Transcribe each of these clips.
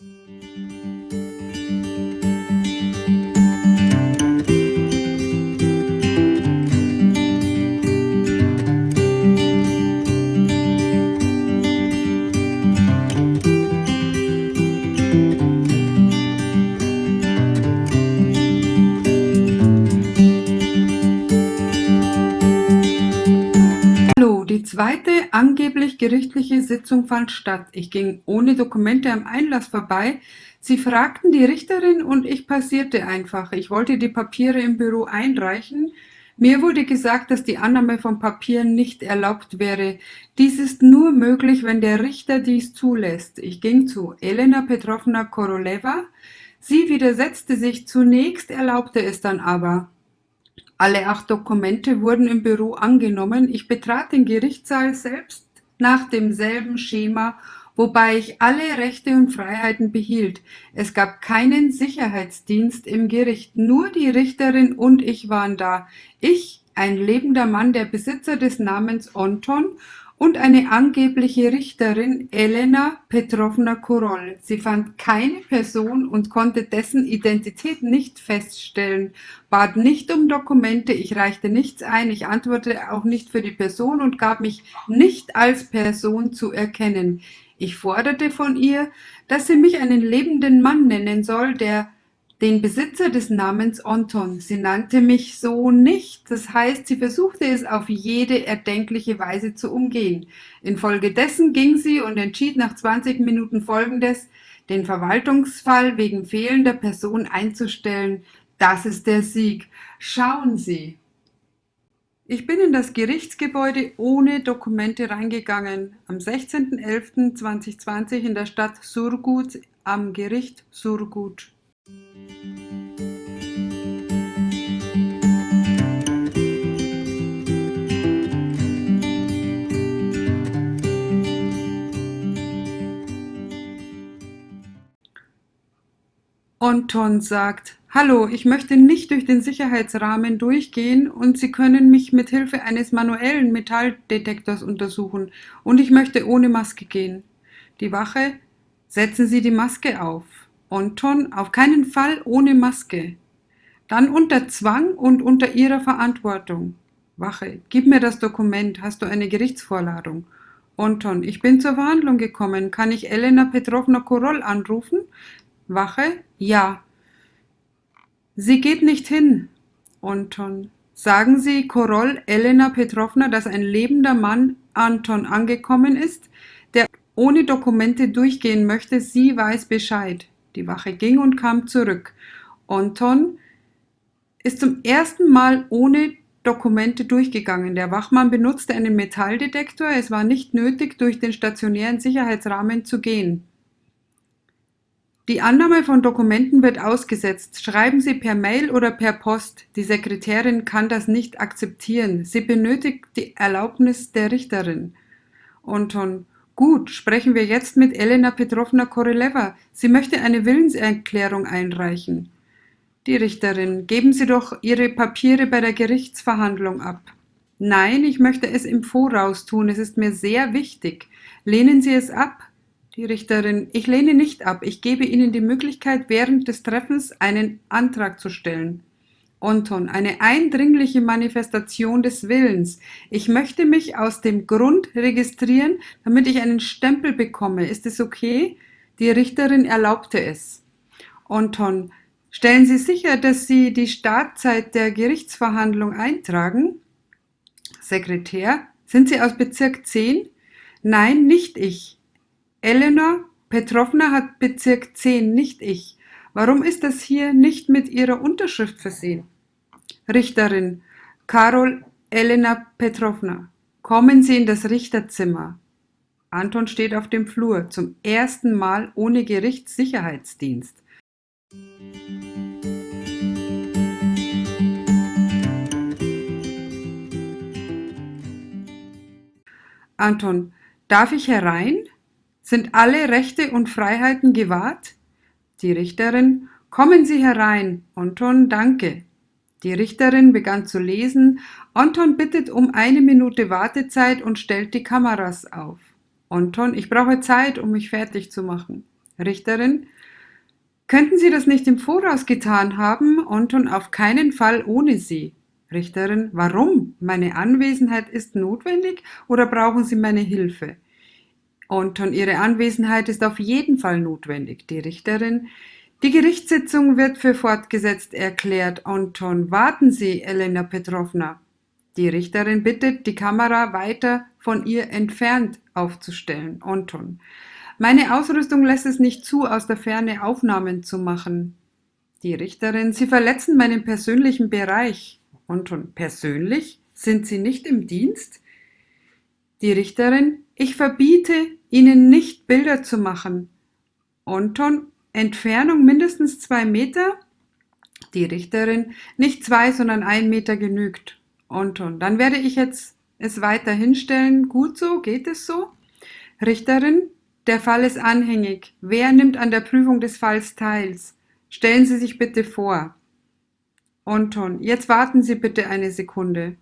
Hallo, angeblich gerichtliche Sitzung fand statt. Ich ging ohne Dokumente am Einlass vorbei. Sie fragten die Richterin und ich passierte einfach. Ich wollte die Papiere im Büro einreichen. Mir wurde gesagt, dass die Annahme von Papieren nicht erlaubt wäre. Dies ist nur möglich, wenn der Richter dies zulässt. Ich ging zu Elena Petrovna Koroleva. Sie widersetzte sich zunächst, erlaubte es dann aber. Alle acht Dokumente wurden im Büro angenommen. Ich betrat den Gerichtssaal selbst nach demselben Schema, wobei ich alle Rechte und Freiheiten behielt. Es gab keinen Sicherheitsdienst im Gericht, nur die Richterin und ich waren da. Ich, ein lebender Mann, der Besitzer des Namens Onton und eine angebliche Richterin, Elena Petrovna Koroll. Sie fand keine Person und konnte dessen Identität nicht feststellen, bat nicht um Dokumente, ich reichte nichts ein, ich antwortete auch nicht für die Person und gab mich nicht als Person zu erkennen. Ich forderte von ihr, dass sie mich einen lebenden Mann nennen soll, der den Besitzer des Namens Anton. Sie nannte mich so nicht, das heißt, sie versuchte es auf jede erdenkliche Weise zu umgehen. Infolgedessen ging sie und entschied nach 20 Minuten folgendes, den Verwaltungsfall wegen fehlender Person einzustellen. Das ist der Sieg. Schauen Sie. Ich bin in das Gerichtsgebäude ohne Dokumente reingegangen. Am 16.11.2020 in der Stadt Surgut am Gericht Surgut. Anton sagt, Hallo, ich möchte nicht durch den Sicherheitsrahmen durchgehen und Sie können mich mit Hilfe eines manuellen Metalldetektors untersuchen und ich möchte ohne Maske gehen. Die Wache, setzen Sie die Maske auf. Anton, auf keinen Fall ohne Maske. Dann unter Zwang und unter Ihrer Verantwortung. Wache, gib mir das Dokument, hast du eine Gerichtsvorladung? Anton, ich bin zur Verhandlung gekommen. Kann ich Elena Petrovna Koroll anrufen? Wache, ja. Sie geht nicht hin. Anton, sagen Sie Koroll Elena Petrovna, dass ein lebender Mann Anton angekommen ist, der ohne Dokumente durchgehen möchte. Sie weiß Bescheid. Die Wache ging und kam zurück. Anton ist zum ersten Mal ohne Dokumente durchgegangen. Der Wachmann benutzte einen Metalldetektor. Es war nicht nötig, durch den stationären Sicherheitsrahmen zu gehen. Die Annahme von Dokumenten wird ausgesetzt. Schreiben Sie per Mail oder per Post. Die Sekretärin kann das nicht akzeptieren. Sie benötigt die Erlaubnis der Richterin. Anton Gut, sprechen wir jetzt mit Elena Petrovna Koroleva. Sie möchte eine Willenserklärung einreichen. Die Richterin, geben Sie doch Ihre Papiere bei der Gerichtsverhandlung ab. Nein, ich möchte es im Voraus tun. Es ist mir sehr wichtig. Lehnen Sie es ab? Die Richterin, ich lehne nicht ab. Ich gebe Ihnen die Möglichkeit, während des Treffens einen Antrag zu stellen. Anton, eine eindringliche Manifestation des Willens. Ich möchte mich aus dem Grund registrieren, damit ich einen Stempel bekomme. Ist es okay? Die Richterin erlaubte es. Anton, stellen Sie sicher, dass Sie die Startzeit der Gerichtsverhandlung eintragen? Sekretär, sind Sie aus Bezirk 10? Nein, nicht ich. Elena Petrovna hat Bezirk 10, nicht ich. Warum ist das hier nicht mit Ihrer Unterschrift versehen? Richterin Karol Elena Petrovna, kommen Sie in das Richterzimmer. Anton steht auf dem Flur, zum ersten Mal ohne Gerichtssicherheitsdienst. Anton, darf ich herein? Sind alle Rechte und Freiheiten gewahrt? Die Richterin, kommen Sie herein. Anton, danke. Die Richterin begann zu lesen. Anton bittet um eine Minute Wartezeit und stellt die Kameras auf. Anton, ich brauche Zeit, um mich fertig zu machen. Richterin, könnten Sie das nicht im Voraus getan haben, Anton auf keinen Fall ohne Sie. Richterin, warum? Meine Anwesenheit ist notwendig oder brauchen Sie meine Hilfe? Anton, Ihre Anwesenheit ist auf jeden Fall notwendig. Die Richterin, die Gerichtssitzung wird für fortgesetzt erklärt. Anton, warten Sie, Elena Petrovna. Die Richterin bittet, die Kamera weiter von ihr entfernt aufzustellen. Anton. Meine Ausrüstung lässt es nicht zu, aus der Ferne Aufnahmen zu machen. Die Richterin, Sie verletzen meinen persönlichen Bereich. Anton, persönlich? Sind Sie nicht im Dienst? Die Richterin, ich verbiete Ihnen nicht Bilder zu machen. Anton, Entfernung mindestens zwei Meter? Die Richterin, nicht zwei, sondern ein Meter genügt. Anton, dann werde ich jetzt es weiter hinstellen. Gut so, geht es so? Richterin, der Fall ist anhängig. Wer nimmt an der Prüfung des Falls teil? Stellen Sie sich bitte vor. Anton, jetzt warten Sie bitte eine Sekunde.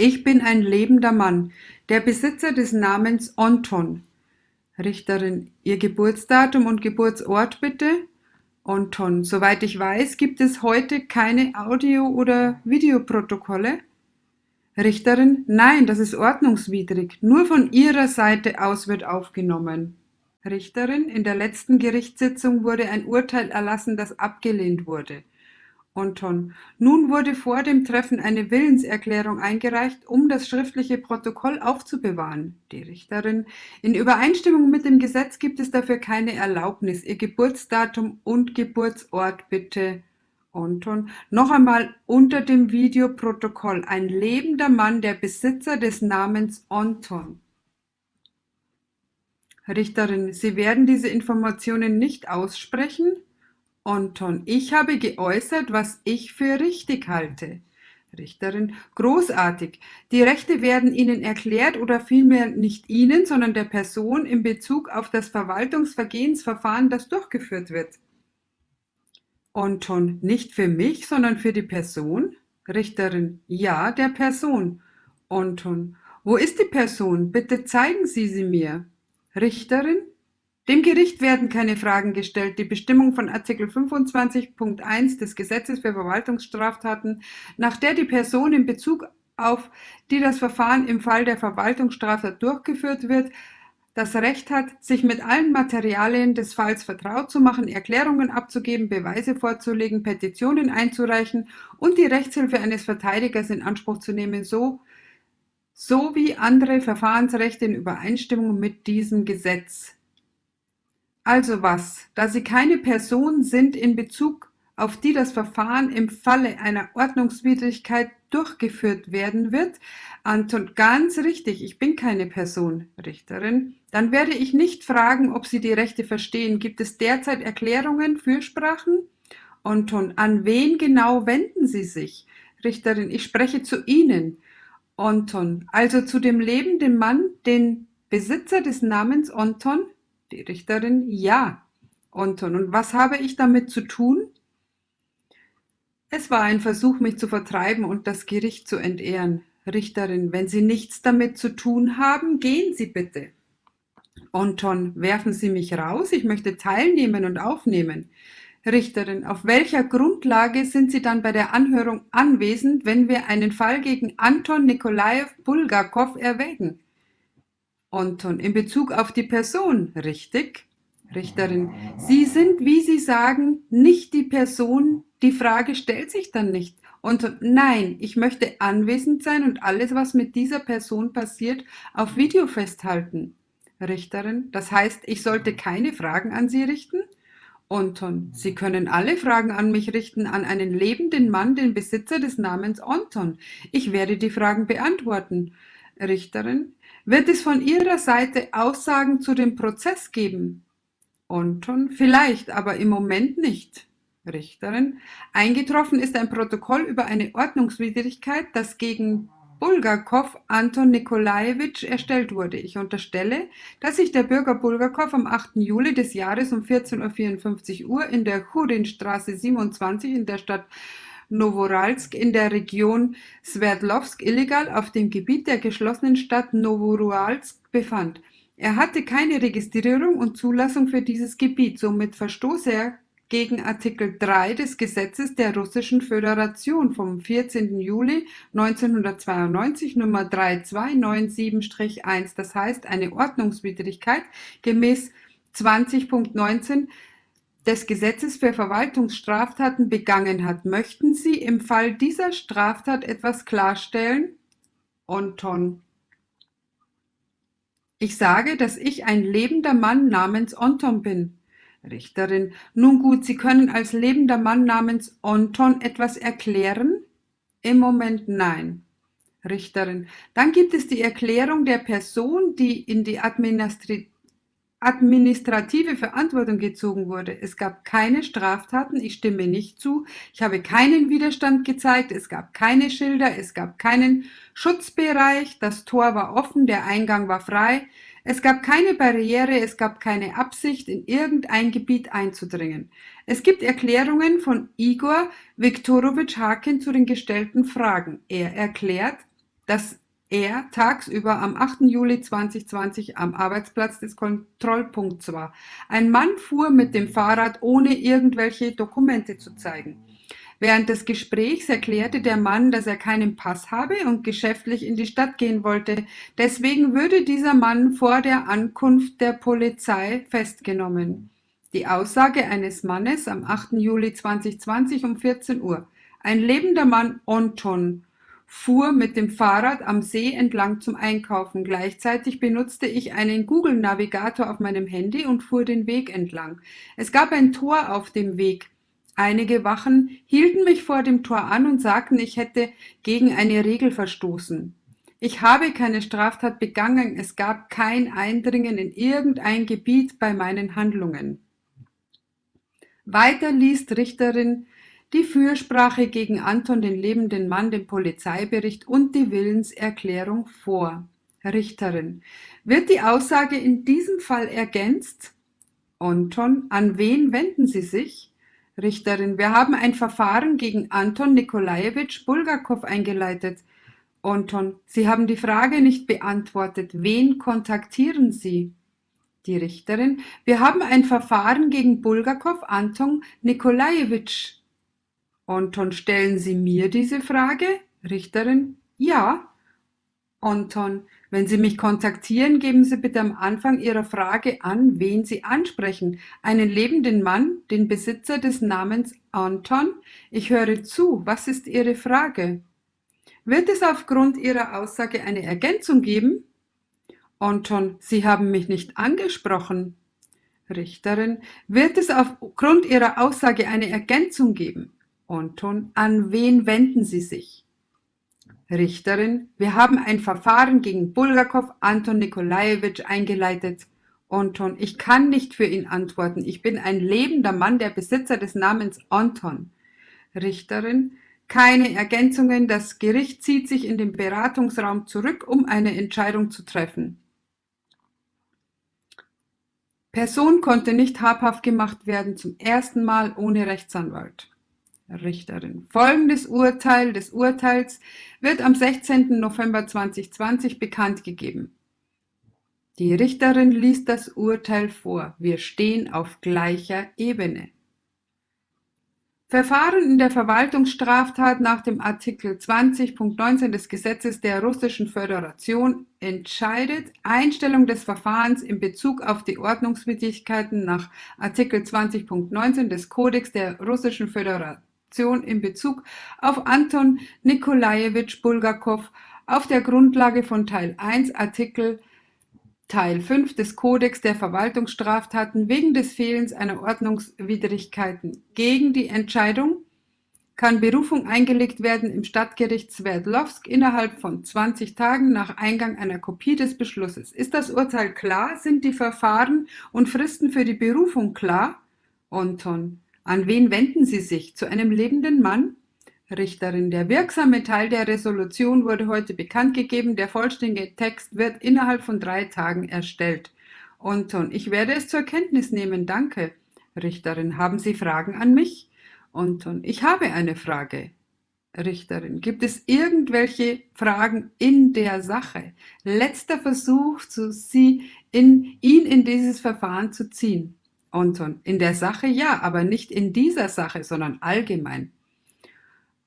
Ich bin ein lebender Mann, der Besitzer des Namens Anton. Richterin, Ihr Geburtsdatum und Geburtsort bitte? Anton, soweit ich weiß, gibt es heute keine Audio- oder Videoprotokolle? Richterin, nein, das ist ordnungswidrig. Nur von Ihrer Seite aus wird aufgenommen. Richterin, in der letzten Gerichtssitzung wurde ein Urteil erlassen, das abgelehnt wurde. Anton. Nun wurde vor dem Treffen eine Willenserklärung eingereicht, um das schriftliche Protokoll aufzubewahren. Die Richterin. In Übereinstimmung mit dem Gesetz gibt es dafür keine Erlaubnis. Ihr Geburtsdatum und Geburtsort bitte. Anton. Noch einmal unter dem Videoprotokoll. Ein lebender Mann, der Besitzer des Namens Anton. Richterin, Sie werden diese Informationen nicht aussprechen? Anton, ich habe geäußert, was ich für richtig halte. Richterin, großartig. Die Rechte werden Ihnen erklärt oder vielmehr nicht Ihnen, sondern der Person in Bezug auf das Verwaltungsvergehensverfahren, das durchgeführt wird. Anton, nicht für mich, sondern für die Person? Richterin, ja, der Person. Anton, wo ist die Person? Bitte zeigen Sie sie mir. Richterin, dem Gericht werden keine Fragen gestellt. Die Bestimmung von Artikel 25.1 des Gesetzes für Verwaltungsstraftaten, nach der die Person in Bezug auf die das Verfahren im Fall der Verwaltungsstraftat durchgeführt wird, das Recht hat, sich mit allen Materialien des Falls vertraut zu machen, Erklärungen abzugeben, Beweise vorzulegen, Petitionen einzureichen und die Rechtshilfe eines Verteidigers in Anspruch zu nehmen, so sowie andere Verfahrensrechte in Übereinstimmung mit diesem Gesetz. Also was, da Sie keine Person sind in Bezug auf die das Verfahren im Falle einer Ordnungswidrigkeit durchgeführt werden wird, Anton, ganz richtig, ich bin keine Person, Richterin. Dann werde ich nicht fragen, ob Sie die Rechte verstehen. Gibt es derzeit Erklärungen, Fürsprachen? Anton, an wen genau wenden Sie sich? Richterin, ich spreche zu Ihnen. Anton, also zu dem lebenden Mann, den Besitzer des Namens Anton? Die Richterin, ja. Anton, und was habe ich damit zu tun? Es war ein Versuch, mich zu vertreiben und das Gericht zu entehren. Richterin, wenn Sie nichts damit zu tun haben, gehen Sie bitte. Anton, werfen Sie mich raus, ich möchte teilnehmen und aufnehmen. Richterin, auf welcher Grundlage sind Sie dann bei der Anhörung anwesend, wenn wir einen Fall gegen Anton Nikolajew Bulgakow erwägen? Anton, in Bezug auf die Person, richtig? Richterin, Sie sind, wie Sie sagen, nicht die Person, die Frage stellt sich dann nicht. Und nein, ich möchte anwesend sein und alles, was mit dieser Person passiert, auf Video festhalten. Richterin, das heißt, ich sollte keine Fragen an Sie richten? Anton, Sie können alle Fragen an mich richten, an einen lebenden Mann, den Besitzer des Namens Anton. Ich werde die Fragen beantworten. Richterin, wird es von Ihrer Seite Aussagen zu dem Prozess geben? Anton, vielleicht, aber im Moment nicht. Richterin, eingetroffen ist ein Protokoll über eine Ordnungswidrigkeit, das gegen Bulgakow Anton Nikolajewitsch erstellt wurde. Ich unterstelle, dass sich der Bürger Bulgakow am 8. Juli des Jahres um 14.54 Uhr in der Churinstraße 27 in der Stadt Novoralsk in der Region Sverdlovsk illegal auf dem Gebiet der geschlossenen Stadt Novoralsk befand. Er hatte keine Registrierung und Zulassung für dieses Gebiet, somit verstoß er gegen Artikel 3 des Gesetzes der Russischen Föderation vom 14. Juli 1992 Nummer 3297-1, das heißt eine Ordnungswidrigkeit gemäß 20.19 des Gesetzes für Verwaltungsstraftaten begangen hat. Möchten Sie im Fall dieser Straftat etwas klarstellen? Onton. Ich sage, dass ich ein lebender Mann namens Onton bin. Richterin. Nun gut, Sie können als lebender Mann namens Onton etwas erklären? Im Moment nein. Richterin. Dann gibt es die Erklärung der Person, die in die Administration administrative Verantwortung gezogen wurde. Es gab keine Straftaten, ich stimme nicht zu. Ich habe keinen Widerstand gezeigt, es gab keine Schilder, es gab keinen Schutzbereich, das Tor war offen, der Eingang war frei. Es gab keine Barriere, es gab keine Absicht, in irgendein Gebiet einzudringen. Es gibt Erklärungen von Igor Viktorowitsch Haken zu den gestellten Fragen. Er erklärt, dass er tagsüber am 8. Juli 2020 am Arbeitsplatz des Kontrollpunkts war. Ein Mann fuhr mit dem Fahrrad, ohne irgendwelche Dokumente zu zeigen. Während des Gesprächs erklärte der Mann, dass er keinen Pass habe und geschäftlich in die Stadt gehen wollte. Deswegen würde dieser Mann vor der Ankunft der Polizei festgenommen. Die Aussage eines Mannes am 8. Juli 2020 um 14 Uhr. Ein lebender Mann, Onton, fuhr mit dem Fahrrad am See entlang zum Einkaufen. Gleichzeitig benutzte ich einen Google-Navigator auf meinem Handy und fuhr den Weg entlang. Es gab ein Tor auf dem Weg. Einige Wachen hielten mich vor dem Tor an und sagten, ich hätte gegen eine Regel verstoßen. Ich habe keine Straftat begangen, es gab kein Eindringen in irgendein Gebiet bei meinen Handlungen. Weiter liest Richterin die Fürsprache gegen Anton den lebenden Mann, den Polizeibericht und die Willenserklärung vor. Richterin. Wird die Aussage in diesem Fall ergänzt? Anton, an wen wenden Sie sich? Richterin. Wir haben ein Verfahren gegen Anton Nikolajewitsch Bulgakow eingeleitet. Anton. Sie haben die Frage nicht beantwortet. Wen kontaktieren Sie? Die Richterin. Wir haben ein Verfahren gegen Bulgakow Anton Nikolajewitsch Anton, stellen Sie mir diese Frage? Richterin, ja. Anton, wenn Sie mich kontaktieren, geben Sie bitte am Anfang Ihrer Frage an, wen Sie ansprechen. Einen lebenden Mann, den Besitzer des Namens Anton? Ich höre zu. Was ist Ihre Frage? Wird es aufgrund Ihrer Aussage eine Ergänzung geben? Anton, Sie haben mich nicht angesprochen. Richterin, wird es aufgrund Ihrer Aussage eine Ergänzung geben? Anton, an wen wenden Sie sich? Richterin, wir haben ein Verfahren gegen Bulgakow Anton Nikolajewitsch eingeleitet. Anton, ich kann nicht für ihn antworten. Ich bin ein lebender Mann, der Besitzer des Namens Anton. Richterin, keine Ergänzungen. Das Gericht zieht sich in den Beratungsraum zurück, um eine Entscheidung zu treffen. Person konnte nicht habhaft gemacht werden, zum ersten Mal ohne Rechtsanwalt. Richterin. Folgendes Urteil des Urteils wird am 16. November 2020 bekannt gegeben. Die Richterin liest das Urteil vor. Wir stehen auf gleicher Ebene. Verfahren in der Verwaltungsstraftat nach dem Artikel 20.19 des Gesetzes der Russischen Föderation entscheidet Einstellung des Verfahrens in Bezug auf die Ordnungswidrigkeiten nach Artikel 20.19 des Kodex der Russischen Föderation in Bezug auf Anton Nikolajewitsch Bulgakow auf der Grundlage von Teil 1 Artikel Teil 5 des Kodex der Verwaltungsstraftaten wegen des Fehlens einer Ordnungswidrigkeiten. Gegen die Entscheidung kann Berufung eingelegt werden im Stadtgericht Sverdlovsk innerhalb von 20 Tagen nach Eingang einer Kopie des Beschlusses. Ist das Urteil klar? Sind die Verfahren und Fristen für die Berufung klar? Anton. An wen wenden Sie sich? Zu einem lebenden Mann? Richterin, der wirksame Teil der Resolution wurde heute bekannt gegeben. Der vollständige Text wird innerhalb von drei Tagen erstellt. Anton, ich werde es zur Kenntnis nehmen, danke. Richterin, haben Sie Fragen an mich? Anton, ich habe eine Frage. Richterin, gibt es irgendwelche Fragen in der Sache? Letzter Versuch, sie in, ihn in dieses Verfahren zu ziehen. Anton, in der Sache ja, aber nicht in dieser Sache, sondern allgemein.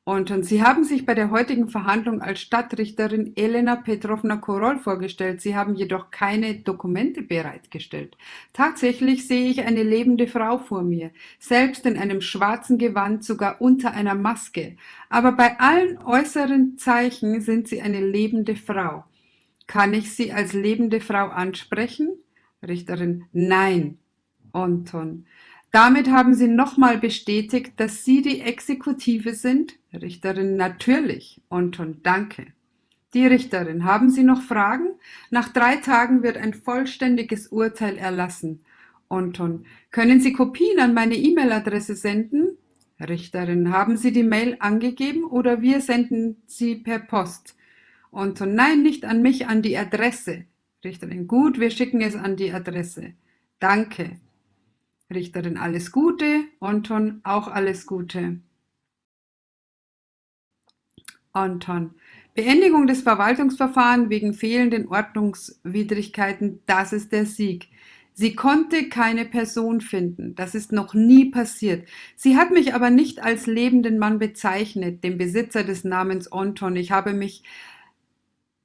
Und Sie haben sich bei der heutigen Verhandlung als Stadtrichterin Elena Petrovna Korol vorgestellt. Sie haben jedoch keine Dokumente bereitgestellt. Tatsächlich sehe ich eine lebende Frau vor mir, selbst in einem schwarzen Gewand, sogar unter einer Maske. Aber bei allen äußeren Zeichen sind sie eine lebende Frau. Kann ich sie als lebende Frau ansprechen? Richterin, nein. Anton, damit haben Sie nochmal bestätigt, dass Sie die Exekutive sind? Richterin, natürlich. Anton, danke. Die Richterin, haben Sie noch Fragen? Nach drei Tagen wird ein vollständiges Urteil erlassen. Anton, können Sie Kopien an meine E-Mail-Adresse senden? Richterin, haben Sie die Mail angegeben oder wir senden sie per Post? Anton, nein, nicht an mich, an die Adresse. Richterin, gut, wir schicken es an die Adresse. Danke. Richterin alles Gute, Anton auch alles Gute. Anton. Beendigung des Verwaltungsverfahrens wegen fehlenden Ordnungswidrigkeiten, das ist der Sieg. Sie konnte keine Person finden. Das ist noch nie passiert. Sie hat mich aber nicht als lebenden Mann bezeichnet, den Besitzer des Namens Anton. Ich habe mich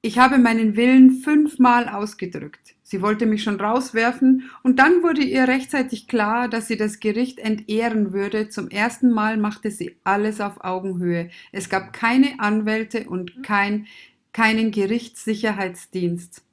ich habe meinen Willen fünfmal ausgedrückt. Sie wollte mich schon rauswerfen, und dann wurde ihr rechtzeitig klar, dass sie das Gericht entehren würde. Zum ersten Mal machte sie alles auf Augenhöhe. Es gab keine Anwälte und kein, keinen Gerichtssicherheitsdienst.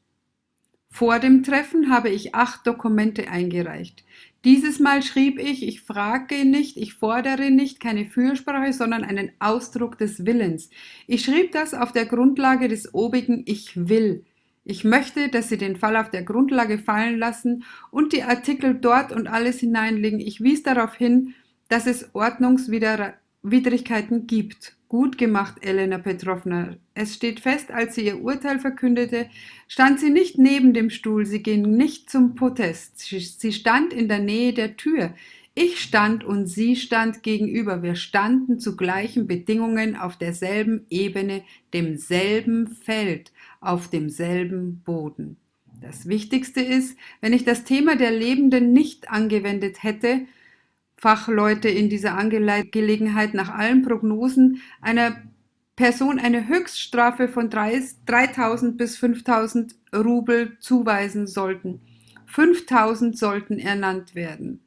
Vor dem Treffen habe ich acht Dokumente eingereicht. Dieses Mal schrieb ich, ich frage nicht, ich fordere nicht keine Fürsprache, sondern einen Ausdruck des Willens. Ich schrieb das auf der Grundlage des obigen Ich will. Ich möchte, dass Sie den Fall auf der Grundlage fallen lassen und die Artikel dort und alles hineinlegen. Ich wies darauf hin, dass es Ordnungswidrigkeiten gibt. Gut gemacht, Elena Petrovna. Es steht fest, als sie ihr Urteil verkündete, stand sie nicht neben dem Stuhl, sie ging nicht zum Protest. Sie stand in der Nähe der Tür. Ich stand und sie stand gegenüber. Wir standen zu gleichen Bedingungen auf derselben Ebene, demselben Feld, auf demselben Boden. Das Wichtigste ist, wenn ich das Thema der Lebenden nicht angewendet hätte, Fachleute in dieser Angelegenheit nach allen Prognosen einer Person eine Höchststrafe von 3000 bis 5000 Rubel zuweisen sollten. 5000 sollten ernannt werden.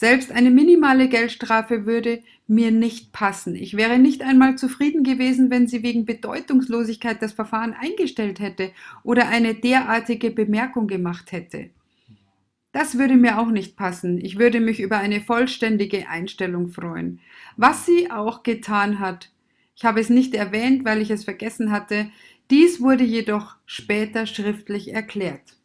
Selbst eine minimale Geldstrafe würde mir nicht passen. Ich wäre nicht einmal zufrieden gewesen, wenn sie wegen Bedeutungslosigkeit das Verfahren eingestellt hätte oder eine derartige Bemerkung gemacht hätte. Das würde mir auch nicht passen. Ich würde mich über eine vollständige Einstellung freuen. Was sie auch getan hat. Ich habe es nicht erwähnt, weil ich es vergessen hatte. Dies wurde jedoch später schriftlich erklärt.